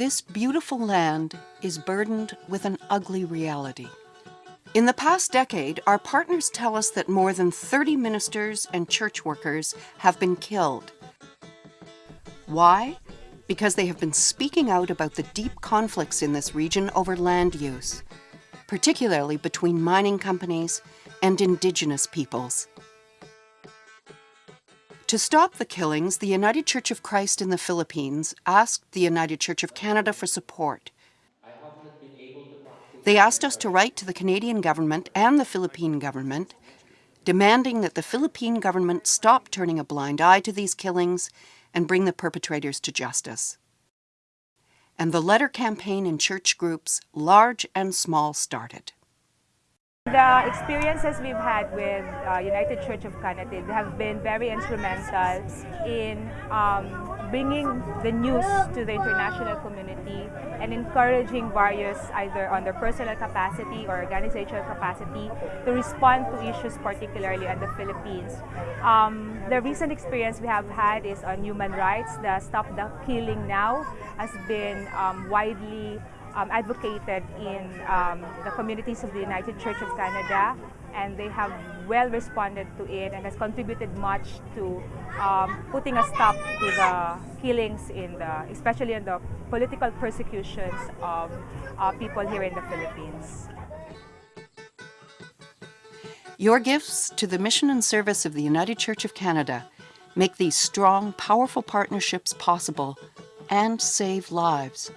This beautiful land is burdened with an ugly reality. In the past decade, our partners tell us that more than 30 ministers and church workers have been killed. Why? Because they have been speaking out about the deep conflicts in this region over land use, particularly between mining companies and indigenous peoples. To stop the killings, the United Church of Christ in the Philippines asked the United Church of Canada for support. They asked us to write to the Canadian government and the Philippine government, demanding that the Philippine government stop turning a blind eye to these killings and bring the perpetrators to justice. And the letter campaign in church groups, large and small, started. The experiences we've had with uh, United Church of Canada have been very instrumental in um, bringing the news to the international community and encouraging various either on their personal capacity or organizational capacity to respond to issues particularly in the Philippines. Um, the recent experience we have had is on human rights. The Stop the Killing Now has been um, widely um, advocated in um, the communities of the United Church of Canada and they have well responded to it and has contributed much to um, putting a stop to the killings in the, especially in the political persecutions of uh, people here in the Philippines. Your gifts to the mission and service of the United Church of Canada make these strong, powerful partnerships possible and save lives.